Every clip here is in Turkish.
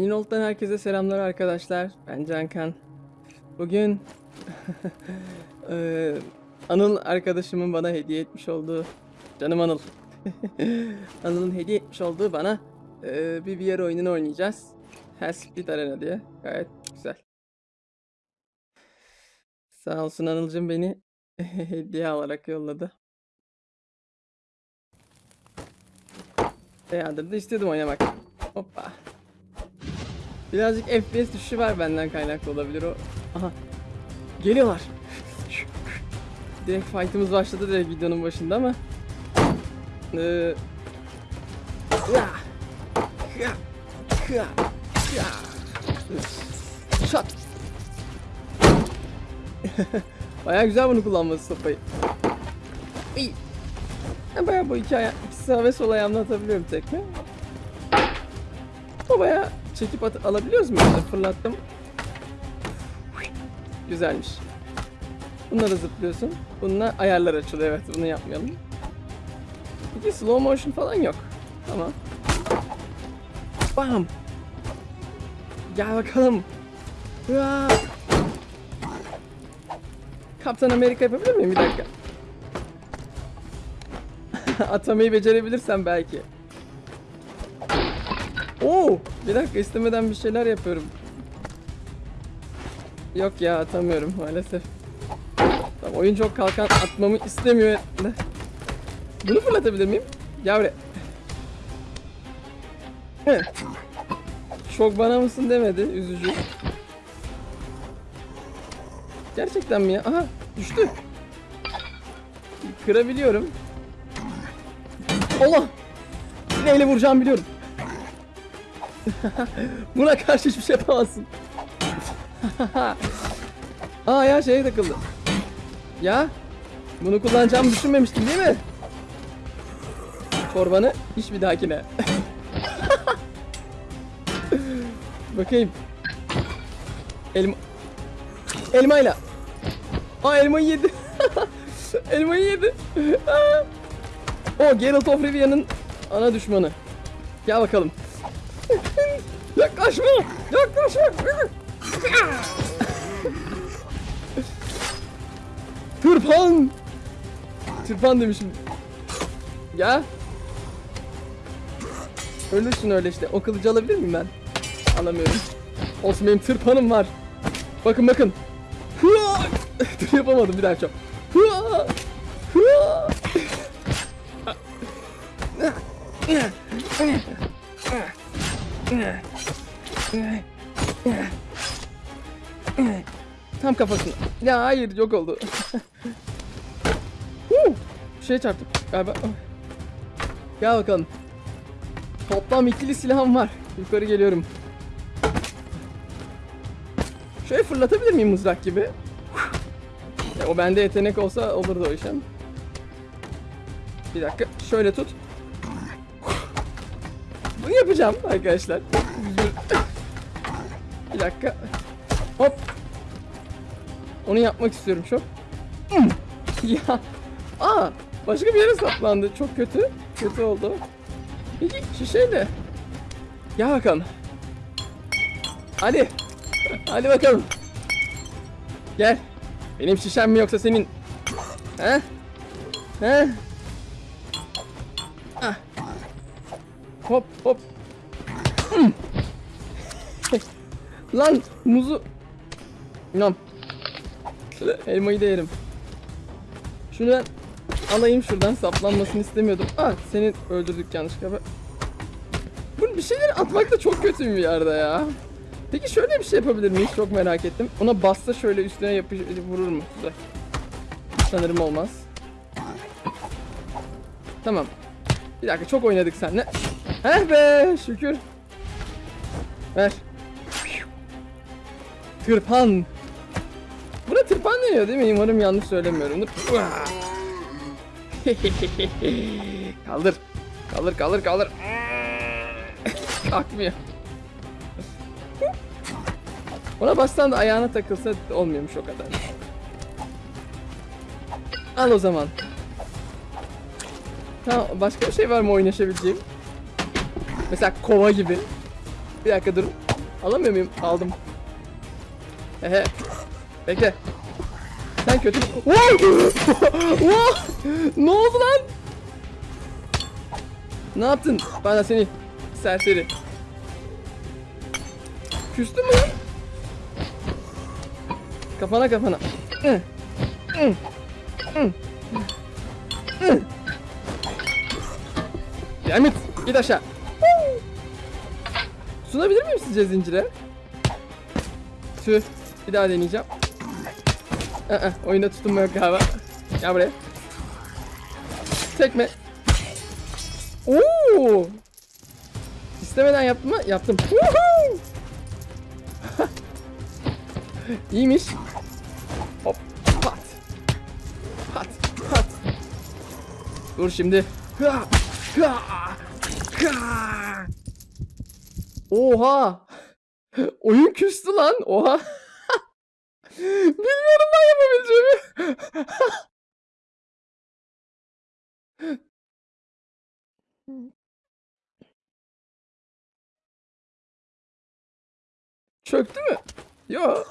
Minolt'tan herkese selamlar arkadaşlar. Ben Cankan. Bugün Anıl arkadaşımın bana hediye etmiş olduğu canım Anıl. Anıl'ın hediye etmiş olduğu bana eee, bir VR oyununu oynayacağız. Hell Arena diye. Gayet güzel. Sağ olsun Anıl'cım beni hediye alarak yolladı. Bayağıdır da istiyordum oynamak. Hoppa. Birazcık FPS düşüşü var benden kaynaklı olabilir o. Aha. Geliyorlar. Direkt fight'ımız başladı direkt videonun başında ama. Ee... Shot. Baya güzel bunu kullanması sopayı. İyi. Bayağı bu iki aya, iki sağ ve sol ayağımla atabiliyorum tekme. O bayağı çekip at alabiliyoruz mu? Fırlattım. Güzelmiş. Bununla da zıplıyorsun. Bununla ayarlar açılıyor. Evet bunu yapmayalım. Peki slow motion falan yok. Tamam. Bam. Gel bakalım. Hıa. Kaptan Amerika yapabilir miyim? Bir dakika. Atamayı becerebilirsem belki. Oo, bir dakika istemeden bir şeyler yapıyorum. Yok ya atamıyorum maalesef. Tamam, oyun çok kalkan atmamı istemiyor. Bunu fırlatabilir miyim? Gel buraya. Çok bana mısın demedi, üzücü. Gerçekten mi ya? Aha, düştü. Kırabiliyorum. Allah! Neyle vuracağımı biliyorum. Buna karşı hiçbir şey yapamazsın. Aa ya şeye takıldı. Ya bunu kullanacağımı düşünmemiştim değil mi? Torbanı hiç bir dahakine. Bakayım. Elma. Elmayla. Aa elmayı yedi. elmayı yedi. O Geralt of Rivia'nın ana düşmanı. Gel bakalım. Yaklaşma! Yaklaşma! Tırpan! Tırpan demişim. Ya. Ölürsün öyle işte. O kılıcı alabilir miyim ben? Alamıyorum. Olsun benim tırpanım var. Bakın bakın. Hıa! Dur yapamadım bir daha çok. Hıa! Hıa! Tam kafasına. Ya hayır yok oldu. Bir şeye çarptım galiba. Gel bakalım. Toplam ikili silahım var. Yukarı geliyorum. Şöyle fırlatabilir miyim mızrak gibi? Ya, o bende yetenek olsa olurdu o işlem. Bir dakika şöyle tut. Bunu yapacağım arkadaşlar. Bir dakika. Hop. Onu yapmak istiyorum çok. ya. Aa, başka bir yere saplandı. Çok kötü. Kötü oldu. Peki şişeyle. Gel bakalım. Hadi. Hadi bakalım. Gel. Benim şişem mi yoksa senin? He? He? Lan muzu. Şöyle elmayı da yerim. Şunu ben alayım şuradan saplanmasını istemiyordum. Ah seni öldürdük yanlışlıkla. Bu bir şeyleri atmak da çok kötü bir yerde ya. Peki şöyle bir şey yapabilir miyiz? Çok merak ettim. Ona bassa şöyle üstüne yapış vurur mu? Güzel. Sanırım olmaz. Tamam. Bir dakika çok oynadık seninle. Heh be şükür. Ver. Tırpan. Buna tırpan deniyor değil mi? Umarım yanlış söylemiyorumdur. kaldır. Kaldır kaldır kaldır. Kalkmıyor. Ona bassan da ayağına takılsa olmuyormuş o kadar. Al o zaman. Tamam başka bir şey var mı oynaşabileceğim? Mesela kova gibi. Bir dakika dur. Alamıyor muyum? Aldım. Ehe. Bekle. Sen kötü... Ne oldu lan? Ne yaptın? Bana seni serseri. Küstün mü lan? Kafana kafana. Demet git aşağı. Sunabilir miyim sizce zincire? Tüh. Bir daha deneyeceğim. Aa, oyunda tutunma yok galiba. Gel buraya. Tekme. Oo! İstemeden yaptım mı? Yaptım. İyiymiş. Hop. Pat. Pat. Pat. Dur şimdi. Ha! Ha! Ha! Oha! Oyun küstü lan. Oha. Bilmiyorum ben yapabileceğimi. Çöktü mü? Yo.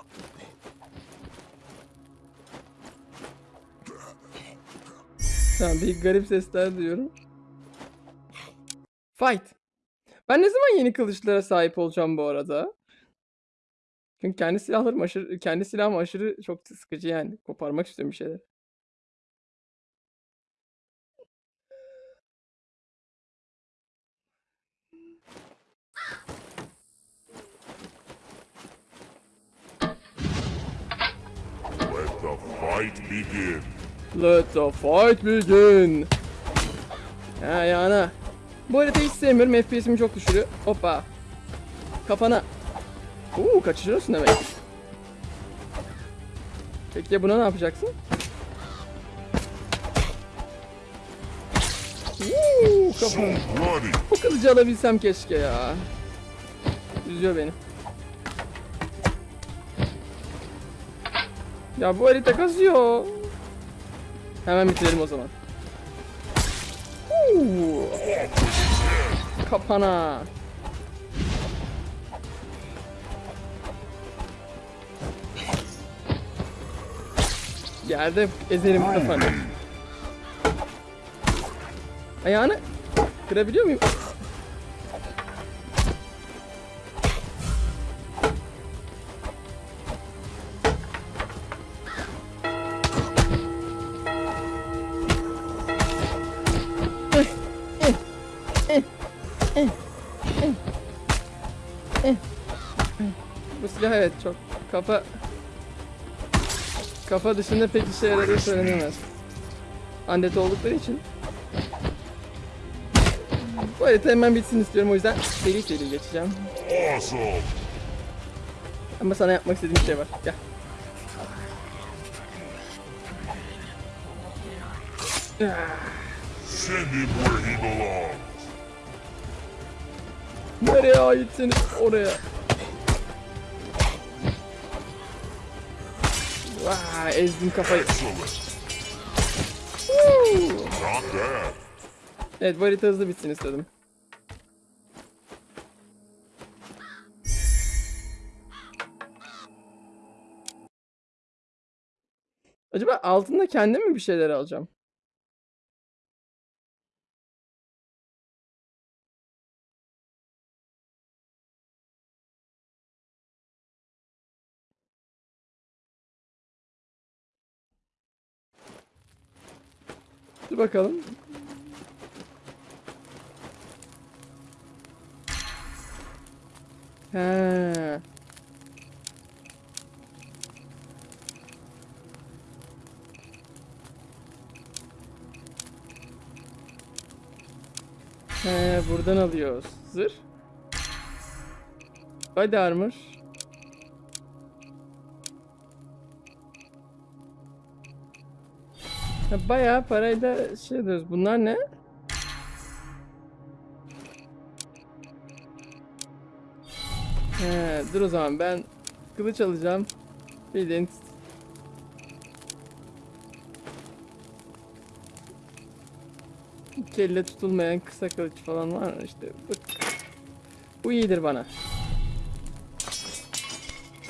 Tamam bir garip sesler duyuyorum. Fight. Ben ne zaman yeni kılıçlara sahip olacağım bu arada? Çünkü kendi silahlarım aşırı, kendi silahım aşırı çok sıkıcı yani. Koparmak istiyorum bir şeyler. Let the fight begin. Let the fight begin. Ha yana. Bu haritayı hiç sevmiyorum. FPS'imi çok düşürüyor. Hoppa. Kafana. Uuu kaçırıyorsun demek. Peki ya buna ne yapacaksın? Uuu bloody. Bu kılıcı alabilsem keşke ya. Üzüyor beni. Ya bu harita kasıyor. Hemen bitirelim o zaman. Huu. Kapana. Yerde ezerim kafanı. Ayağını kırabiliyor muyum? Bu silah evet çok kafa kafa dışında pek işe yaradığı söylenemez. Andet oldukları için. Bu harita hemen bitsin istiyorum o yüzden seri seri geçeceğim. Awesome. Ama sana yapmak istediğim bir şey var. Gel. Send him where he belongs. Nereye aitsiniz? Oraya. Vay ezdim kafayı. Evet bu harita hızlı bitsin istedim. Acaba altında kendim mi bir şeyler alacağım? Bakalım. He. He, buradan alıyoruz. Zırh. Body armor. Ya bayağı parayla şey diyoruz. Bunlar ne? He, dur o zaman ben kılıç alacağım. Bildiğin kelle tutulmayan kısa kılıç falan var mı işte. Bak. Bu iyidir bana.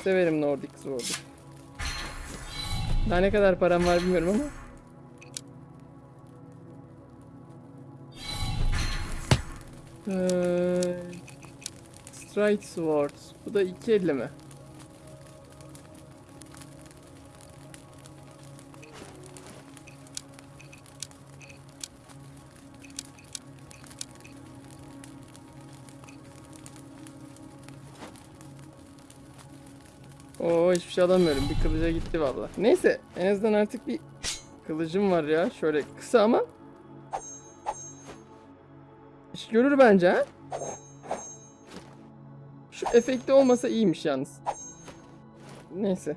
severim Nordic Sword'u. Daha ne kadar param var bilmiyorum ama. Ee, Strike Sword. Bu da 2.50 mi? Oo hiçbir şey alamıyorum. Bir kılıca gitti valla. Neyse en azından artık bir kılıcım var ya. Şöyle kısa ama. Görür bence ha. Şu efekti olmasa iyiymiş yalnız. Neyse.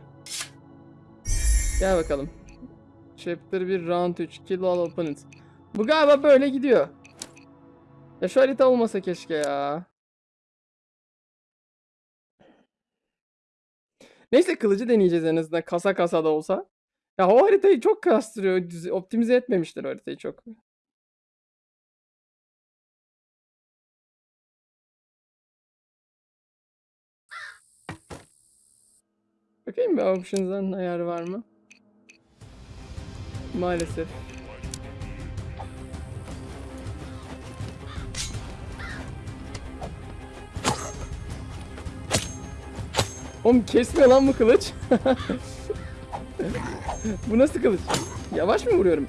Gel bakalım. Chapter 1 Round 3 Kill all opponents. Bu galiba böyle gidiyor. Ya şu harita olmasa keşke ya. Neyse kılıcı deneyeceğiz en azından kasa kasa da olsa. Ya o haritayı çok kastırıyor. Optimize etmemişler haritayı çok. Bakayım bir options'dan ayar var mı? Maalesef. Oğlum kesmiyor lan bu kılıç. bu nasıl kılıç? Yavaş mı vuruyorum?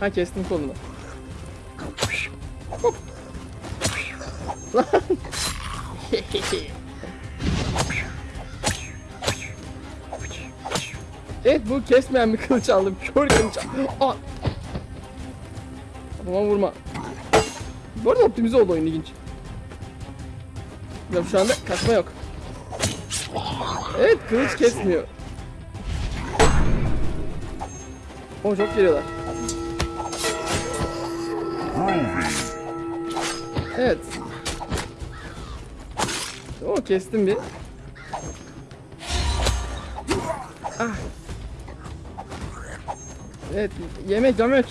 Ha kestim kolunu. Hop. Lan. evet bu kesmeyen bir kılıç aldım. Kör kılıç aldım. Aa. Kafama vurma. Bu arada optimize oldu oyun ilginç. Ya şu anda kaçma yok. Evet kılıç kesmiyor. O çok geliyorlar. Evet. O kestim bir. Ah. Evet yemek yemek.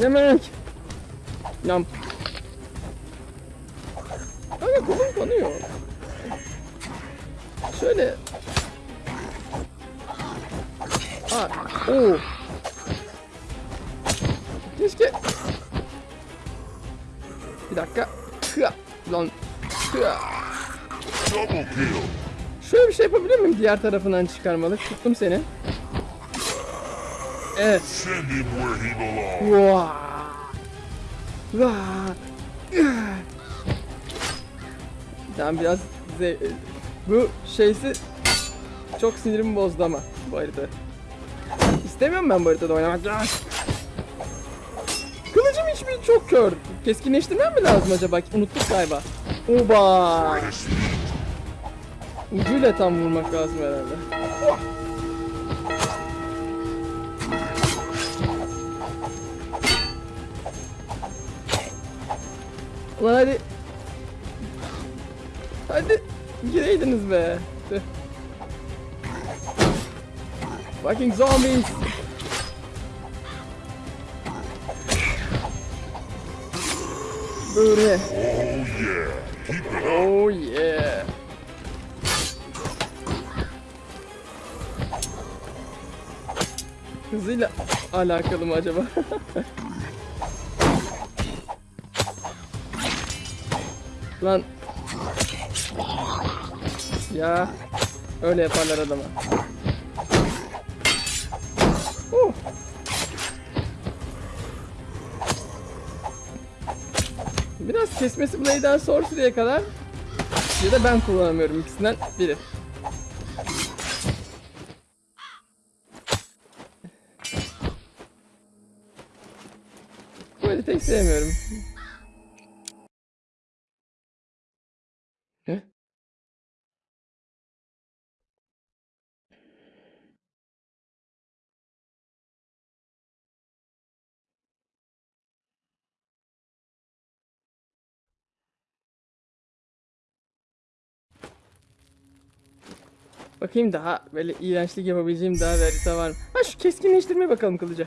Yemek. Yam. Kanka kolum kanıyor. Şöyle. Aa, oo. Keşke. Bir dakika. Hıa. Lan. Hıa. Şöyle bir şey yapabilir miyim diğer tarafından çıkarmalı? Tuttum seni. Evet. Send him where he belongs. Tamam biraz ze- bu şeysi çok sinirimi bozdu ama bu harita. İstemiyorum ben bu haritada oynamak. Kılıcım hiçbir çok kör. Keskinleştirmem mi lazım acaba? Unuttuk galiba. Oba. Ucuyla tam vurmak lazım herhalde. Ulan hadi. Hadi. Gireydiniz be. Fucking zombies. Böyle. Oh yeah. Oh yeah. Hızıyla alakalı mı acaba? Lan. Ya. Öyle yaparlar adama. Uh. Biraz kesmesi Blade'den Sorcery'e kadar ya da ben kullanamıyorum ikisinden biri. Bu haritayı sevmiyorum. Bakayım daha böyle iğrençlik yapabileceğim daha bir harita var mı? Ha şu keskinleştirmeye bakalım kılıca.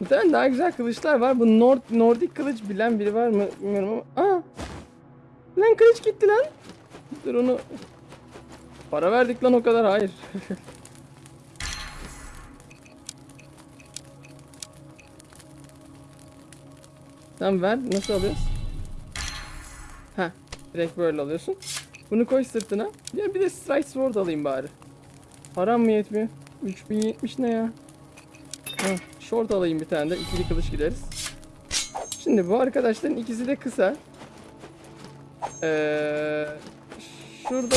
Muhtemelen daha güzel kılıçlar var. Bu Nord Nordik kılıç bilen biri var mı bilmiyorum ama. Aa! Lan kılıç gitti lan. Dur onu Para verdik lan o kadar hayır. Tamam ver nasıl alıyoruz? Ha direkt böyle alıyorsun. Bunu koy sırtına. Ya bir de strike sword alayım bari. Param mı yetmiyor? 3070 ne ya? Ha, short alayım bir tane de ikili kılıç gideriz. Şimdi bu arkadaşların ikisi de kısa. Ee, şurada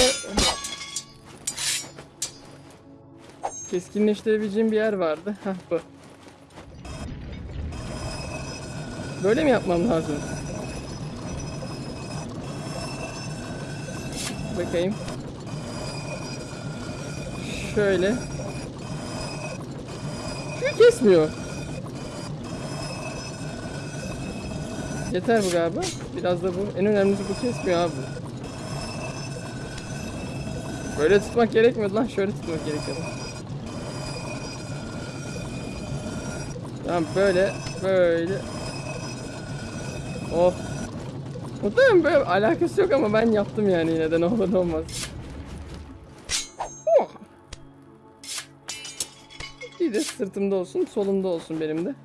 keskinleştirebileceğim bir yer vardı. Hah bu. Böyle mi yapmam lazım? Bakayım. Şöyle. Şu kesmiyor. Yeter bu galiba. Biraz da bu. En önemlisi bu kesmiyor abi. Böyle tutmak gerekmiyordu lan. Şöyle tutmak gerekiyordu. Tamam böyle. Böyle. Oh. Muhtemelen böyle alakası yok ama ben yaptım yani yine de ne olur ne olmaz. Bir de sırtımda olsun, solumda olsun benim de.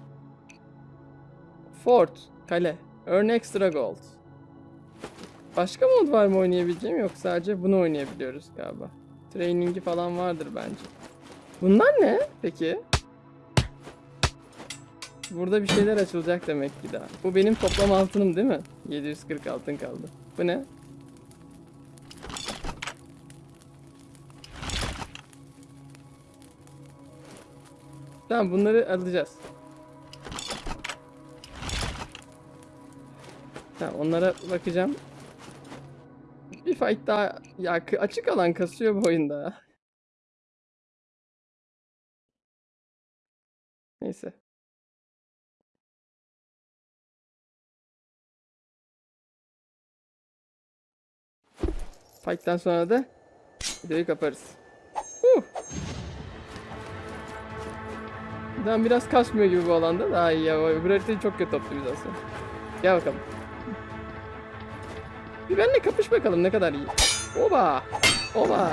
Fort, kale. Earn extra gold. Başka mod var mı oynayabileceğim yok sadece bunu oynayabiliyoruz galiba. Training'i falan vardır bence. Bunlar ne peki? Burada bir şeyler açılacak demek ki daha. Bu benim toplam altınım değil mi? 740 altın kaldı. Bu ne? Tamam bunları alacağız. Tamam onlara bakacağım. Bir fight daha ya açık alan kasıyor bu oyunda. Neyse. Fight'tan sonra da videoyu kaparız. Huh. Tamam biraz kasmıyor gibi bu alanda. Daha iyi ya. Öbür haritayı çok kötü optimizasyon. Gel bakalım. Bir benimle kapış bakalım ne kadar iyi. Oba! Oba!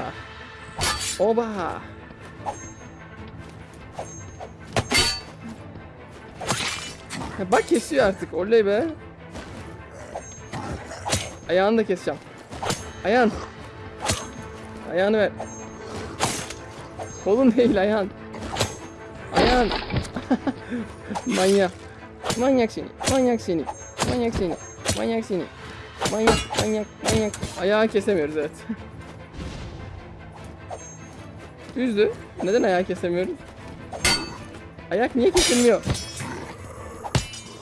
Oba! Bak kesiyor artık. Oley be. Ayağını da keseceğim. Ayağın. Ayağını ver. Kolun değil ayağın. Ayağın. Manyak. Manyak seni. Manyak seni. Manyak seni. Manyak seni. Manyak, manyak, manyak. Ayağı kesemiyoruz evet. Üzdü. Neden ayağı kesemiyoruz? Ayak niye kesilmiyor?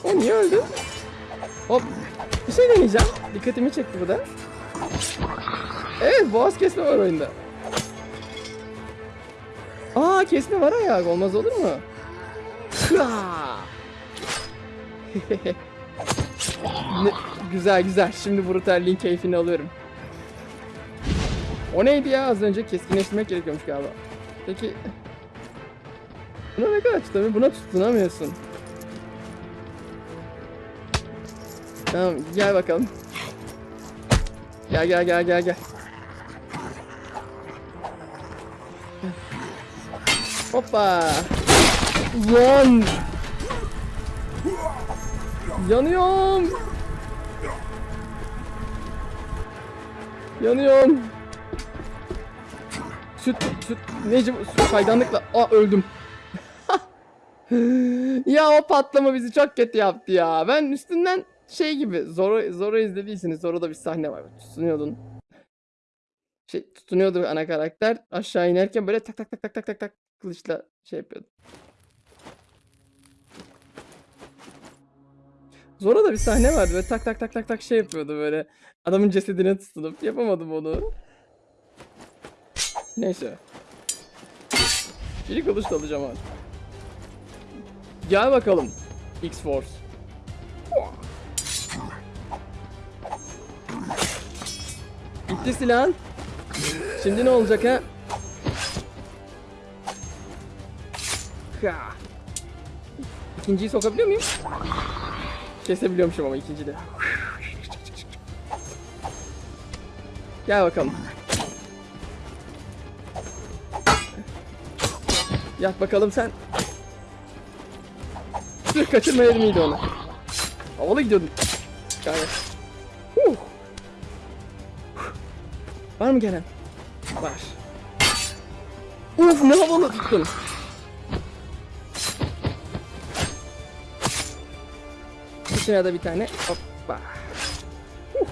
O niye öldü? Hop. Bir şey deneyeceğim. Dikkatimi çekti bu da. Evet boğaz kesme var oyunda. Aa kesme var ayak olmaz olur mu? Ne- güzel güzel şimdi brutalliğin keyfini alıyorum. O neydi ya az önce keskinleştirmek gerekiyormuş galiba. Peki Buna ne kadar tutamıyor? Buna tutunamıyorsun. Tamam gel bakalım. Gel gel gel gel gel. Hoppa. Lan. Yanıyorum. Yanıyorum. Süt, süt, Necim, süt kayganlıkla. Aa öldüm. ya o patlama bizi çok kötü yaptı ya. Ben üstünden şey gibi Zoro, Zoro izlediyseniz Zoro'da bir sahne var. Tutunuyordun. Şey tutunuyordu ana karakter. Aşağı inerken böyle tak tak tak tak tak tak tak kılıçla şey yapıyordu. Zoro'da bir sahne vardı böyle tak tak tak tak tak şey yapıyordu böyle. Adamın cesedine tutunup yapamadım onu. Neyse. Çelik kılıç da alacağım abi. Gel bakalım. X-Force. Gitti silah. Şimdi ne olacak ha? İkinciyi sokabiliyor muyum? Kesebiliyormuşum ama ikinci de. Gel bakalım. Yat bakalım sen. Sırf kaçırmayalım mıydı onu? Havalı gidiyordun. Gayet. Var mı gelen? Var. Uf ne havalı tuttun. Dışına da bir tane. Hoppa. Huh.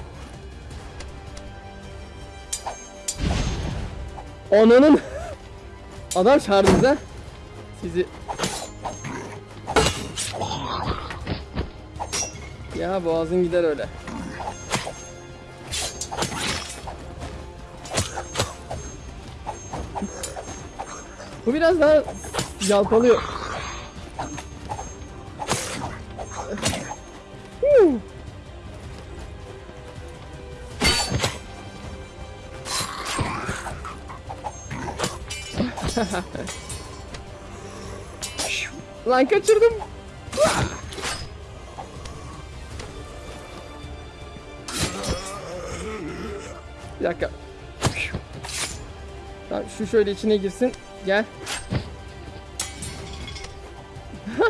Ananın. Adam çağırdı bize. Sizi. Ya boğazın gider öyle. Bu biraz daha yalpalıyor. Lan kaçırdım. Bir dakika. Tamam, şu şöyle içine girsin. Gel.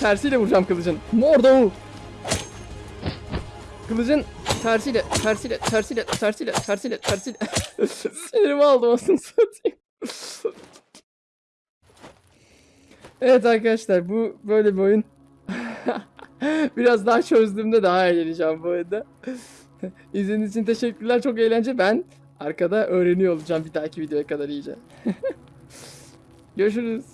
tersiyle vuracağım kılıcın. Mordo. Kılıcın tersiyle, tersiyle, tersiyle, tersiyle, tersiyle, tersiyle. Sinirimi aldım aslında satayım. evet arkadaşlar bu böyle bir oyun. Biraz daha çözdüğümde daha eğleneceğim bu oyunda. İzlediğiniz için teşekkürler. Çok eğlence. Ben arkada öğreniyor olacağım bir dahaki videoya kadar iyice. Görüşürüz.